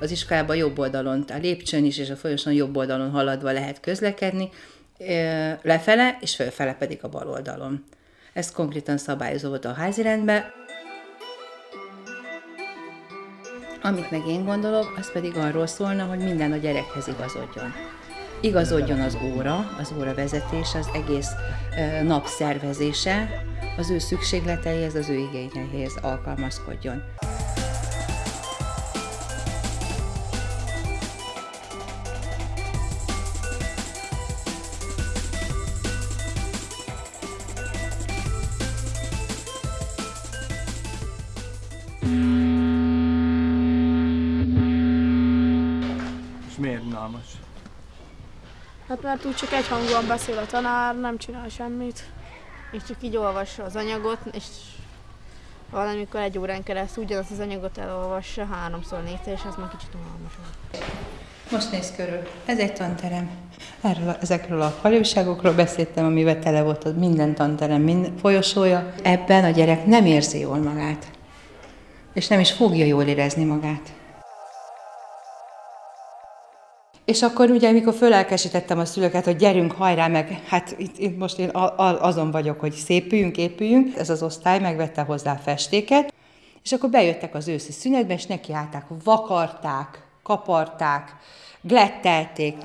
az iskolában jobb oldalon, a lépcsőn is és a folyosón jobb oldalon haladva lehet közlekedni, lefele, és fölfele pedig a bal oldalon. Ez konkrétan szabályozó volt a házirendben. Amit meg én gondolok, az pedig arról szólna, hogy minden a gyerekhez igazodjon. Igazodjon az óra, az óra vezetése, az egész nap szervezése, az ő szükségleteihez, az ő igényeihez alkalmazkodjon. Miért unalmas? Hát mert úgy csak egyhangúan beszél a tanár, nem csinál semmit. És csak így olvassa az anyagot, és valamikor egy órán keresztül ugyanazt az anyagot elolvassa háromszor, négyszer, és az már kicsit unalmas. Most néz körül. Ez egy tanterem. Erről, ezekről a valóságokról beszéltem, amivel tele volt minden tanterem, minden folyosója. Ebben a gyerek nem érzi jól magát. És nem is fogja jól érezni magát. És akkor ugye, amikor fölelkesítettem a szülőket, hogy gyerünk, hajrá, meg hát itt, itt most én azon vagyok, hogy szépüljünk, épüljünk. Ez az osztály megvette hozzá festéket, és akkor bejöttek az őszi szünetbe, és nekiállták, vakarták, kaparták, glettelték.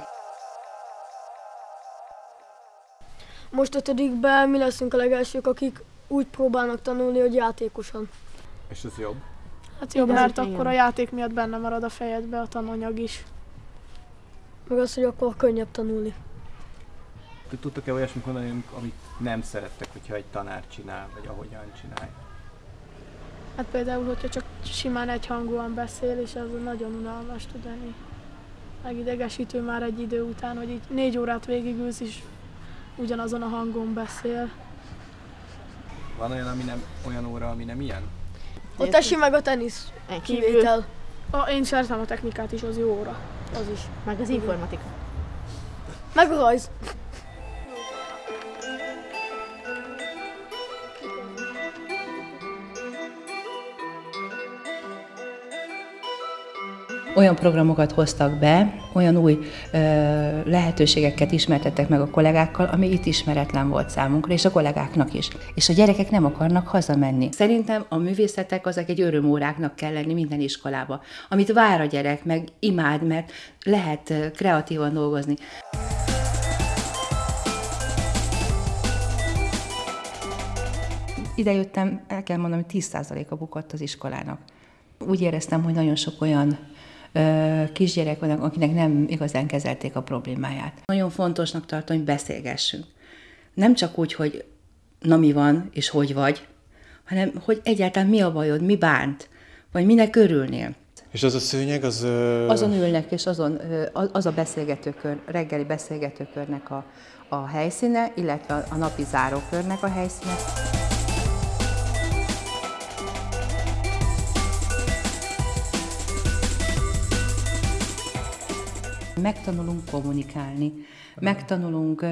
Most ötödikben mi leszünk a legelsők, akik úgy próbálnak tanulni, hogy játékosan. És ez jobb? Hát jobb, mert akkor a játék miatt benne marad a fejedbe a tananyag is. Meg az, hogy akkor könnyebb tanulni. Tudtok-e olyasmit mondani, amit nem szerettek, hogyha egy tanár csinál, vagy ahogyan csinál? Hát például, hogyha csak simán egyhangúan beszél, és az nagyon unalmas tud lenni. Megidegesítő már egy idő után, hogy így négy órát végigülsz, és ugyanazon a hangon beszél. Van olyan, ami nem, olyan óra, ami nem ilyen? Ott esi meg a tenisz kivétel. A, én szeretem a technikát is, az jó óra. Az is. Meg az informatika. Meg a rajz. Olyan programokat hoztak be, olyan új ö, lehetőségeket ismertettek meg a kollégákkal, ami itt ismeretlen volt számunkra, és a kollégáknak is. És a gyerekek nem akarnak hazamenni. Szerintem a művészetek azok egy örömóráknak kell lenni minden iskolába, amit vár a gyerek, meg imád, mert lehet kreatívan dolgozni. Ide jöttem, el kell mondanom, hogy 10%-a bukott az iskolának. Úgy éreztem, hogy nagyon sok olyan kisgyerek vannak, akinek nem igazán kezelték a problémáját. Nagyon fontosnak tartom, hogy beszélgessünk. Nem csak úgy, hogy na mi van, és hogy vagy, hanem hogy egyáltalán mi a bajod, mi bánt, vagy minek örülnél. És az a szőnyeg, az... Azon ülnek, és azon, az a beszélgetőkör, reggeli beszélgetőkörnek a, a helyszíne, illetve a napi zárókörnek a helyszíne. Megtanulunk kommunikálni, megtanulunk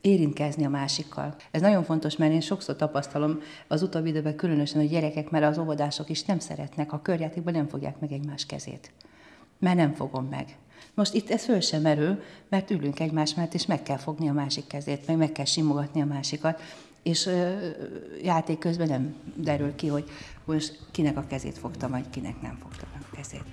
érintkezni a másikkal. Ez nagyon fontos, mert én sokszor tapasztalom az utóbbi időben különösen, hogy gyerekek, mert az óvodások is nem szeretnek, a körjátékban nem fogják meg egymás kezét. Mert nem fogom meg. Most itt ez föl sem merül, mert ülünk egymás mellett, és meg kell fogni a másik kezét, meg meg kell simogatni a másikat, és ö, játék közben nem derül ki, hogy most kinek a kezét fogtam, vagy kinek nem fogtam a kezét.